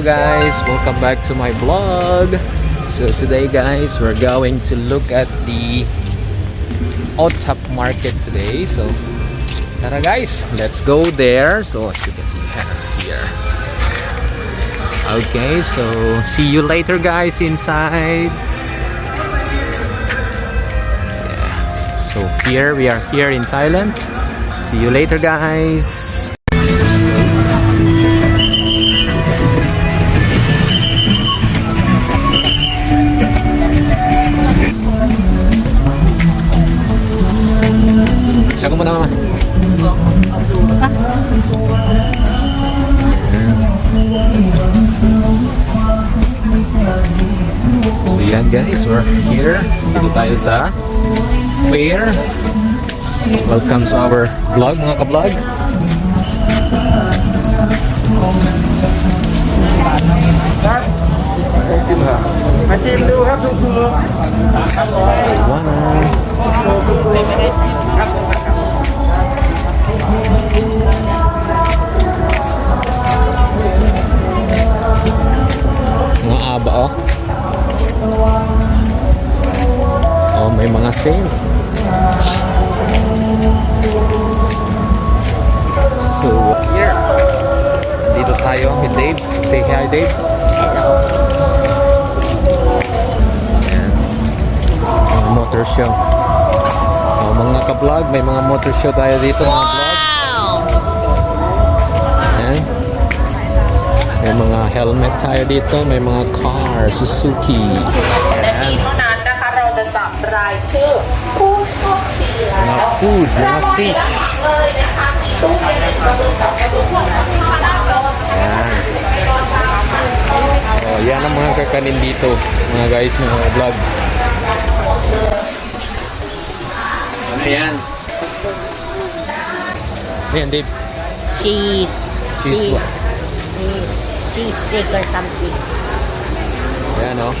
Guys, welcome back to my vlog. So today guys, we're going to look at the Otap market today. So tara guys, let's go there. So as you can see here. Okay, so see you later guys inside. Yeah. So here we are here in Thailand. See you later guys. We're here. Dito tayo sa fair. Welcome to our vlog mga ka-vlog. One. tayo with Dave. Say hi, Dave. Ayan. Motor show. Uh, mga ka-vlog, may mga motor show tayo dito, mga vlogs. Ayan. May mga helmet tayo dito, may mga car, Suzuki. Ayan. Mga food, mga fish. Yan. Oh, yan ang mga kakanin dito, mga guys, mga vlog. Ano yan? Ano Ayan, Dave. Cheese. Cheese. Cheese. Cheese, cheese steak or something. Ayan, oh.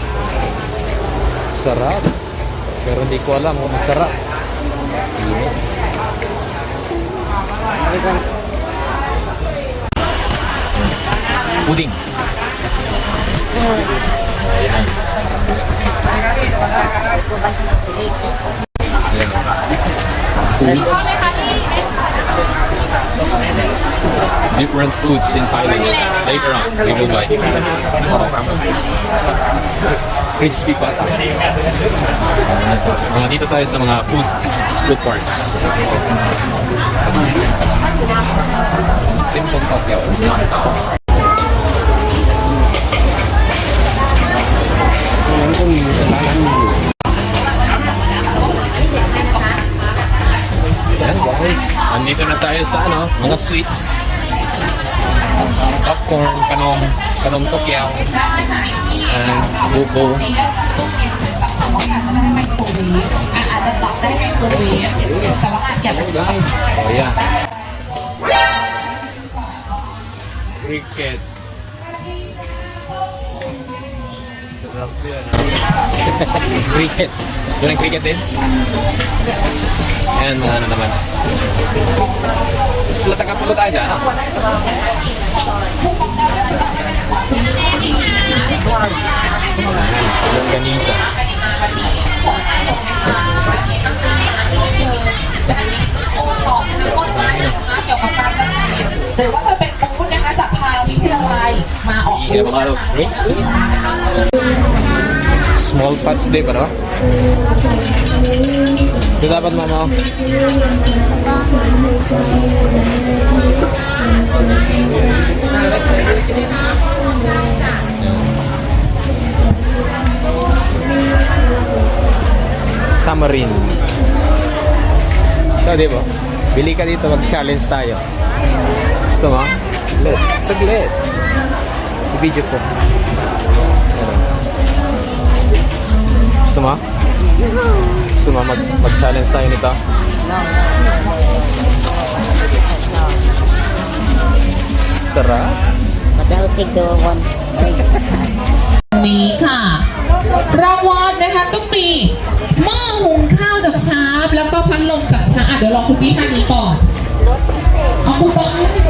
Sarap. Pero hindi ko alam kung masarap. Ayan. Everyone Puding. Ayan. Ayan. Foods. Different foods in Thailand. Later on, we will buy. Crispy pata. Mga dito tayo sa mga food food parks. มังวก็สวิตส์ป๊อปคอร์นขนมขนมโตเกียวบูบูอาจจะจับได้ไมโครเวฟแต่ว่าอาจจะได้โอ้ย cricket Ayan guys, oh yan. Cricket. Sarap yan. cricket. Yun ang cricket din? Ayan, mga ano naman. Gusto taga pulo tayo dyan, ah. Ayan, longganisa. ของชื่อต้นไม้นะคะเกี่ยวกับการเกษตรหรือว่าจะเป็นบูธนะคะจากทางวิทยาลัยมาออก Hindi ka mga drinks. Small pots din pa, no? Ito dapat, mama. Tamarind. Ito, di ba? Bili ka dito, mag-challenge tayo. Gusto mo? Saglit. Saglit. I-video ko. Ano? Gusto mo? Gusto mo mag, mag-challenge tayo nito? Tara. But I'll take the one. นี้ค่ะ รางวัลนะคะก็มีหม้อหุงข้าวจากชาร์ปแล้วก็พัดลมจากชาร์ปอ่ะเดี๋ยวรอคุณพี่ท่านนี้ก่อน เอาคูปองให้ค่ะ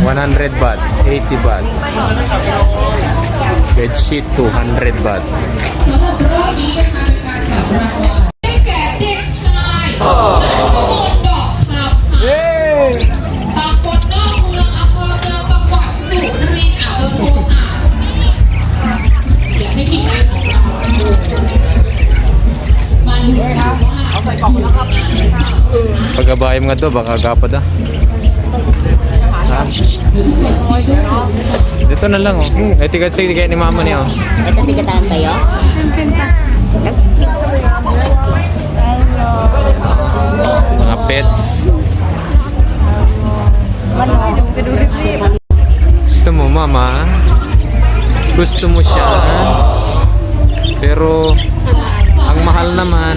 100 baht, 80 baht. Bed sheet 200 baht. สำหรับรอบนี้นะคะเป็นการจับรางวัลได้แก่เด็กชายนายประมวลดอกคำค่ะตำบลนอกเมืองอำเภอเมืองจังหวัดสุรินทร์อ่าวเดินโพอ่าวอยากให้ทีมงานของเรามาลุ้นกันว่าเอาใส่กล่องแล้วครับ Pagkabay mga to, baka agapad ah. Ha? Dito na lang oh. Eh, tigat sige kaya ni mama niya oh. Ito tigatan tayo. Mga pets. Gusto mo mama? Gusto mo siya? Pero ang mahal naman.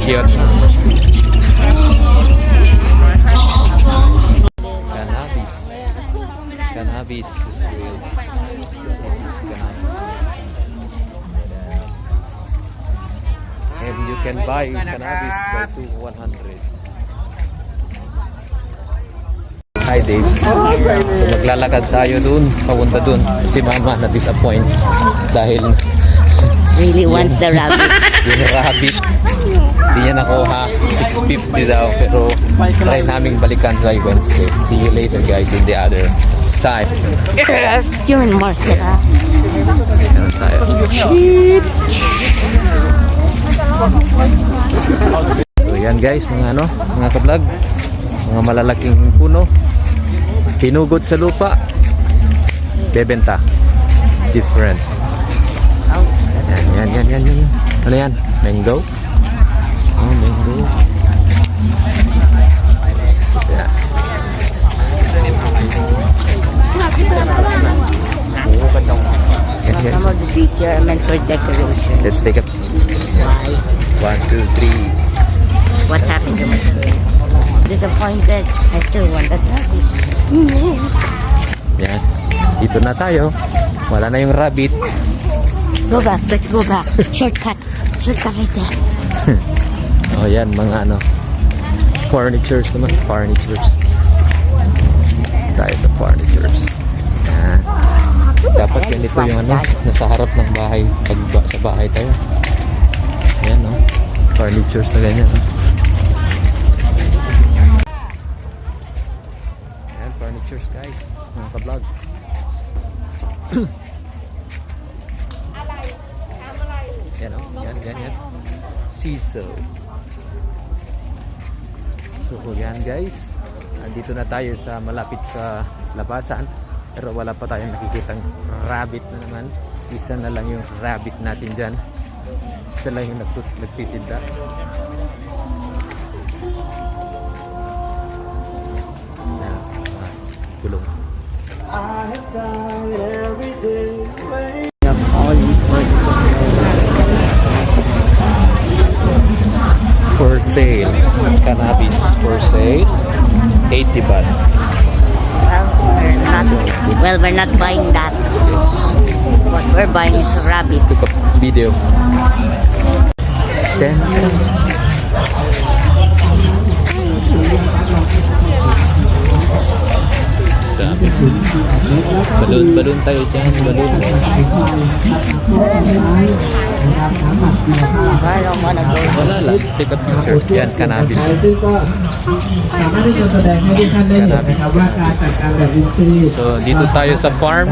Cute. Cannabis. Cannabis is real. Can buy cannabis by two 100. Hi Dave. So maglalakad tayo dun, papunta dun. Si mama na disappoint dahil Really wants the rabbit. yung rabbit hindi niya nakuha 650 daw pero try naming balikan by Wednesday see you later guys in the other side You're in market, ha? Meron tayo so yan guys mga ano mga kablog mga malalaking puno hinugot sa lupa bebenta different. Yan yan yan yan yan ano yan? Mango? Oh mango. Yeah. Yan, yan. Let's take a Why? one, two, three. What happened to my tree? Disappointed. I still want that rabbit. Yan. Dito na tayo. Wala na yung rabbit. Go back. Let's go back. Shortcut. Shortcut right there. Oh, yan. Mga ano. Furnitures naman. Furnitures. Tayo sa furnitures. Yan. Dapat ganito yung ano. Nasa harap ng bahay. Pag sa bahay tayo. Yan, no. Furnitures na ganyan. No? Yan, furnitures guys. Mga ka-vlog. Yan, oh. Yan, yan, yan. Siso. So, yan guys. Andito na tayo sa malapit sa labasan. Pero wala pa tayong nakikitang rabbit na naman. Isa na lang yung rabbit natin dyan. Lang yung nagtut- nagtitinda. Na, ah, gulong. For sale. Cannabis for sale. 80 baht. Well, we're not. Well, we're not buying that. Yes. What we're buying is a rabbit. video. Stand. Up. balloon balloon tayo dyan balloon wala lang take a picture yan cannabis cannabis. So đi dito tayo sa farm?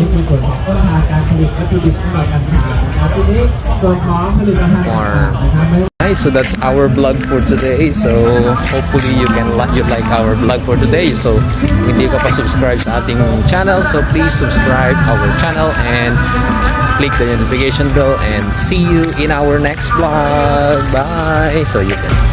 นะครับอันนี้คือส่วนของต้นทางการผลิตวัตถุดิบสำหรับการทานนะครับทีนี้ส่วนของผลิตภัณฑ์ต่างๆนะครับไม่ Guys, so that's our vlog for today. So hopefully you can like you like our vlog for today. So hindi ka pa subscribe sa ating channel, so please subscribe our channel and click the notification bell and see you in our next vlog. Bye. So you can